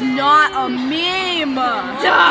not a meme. Duh.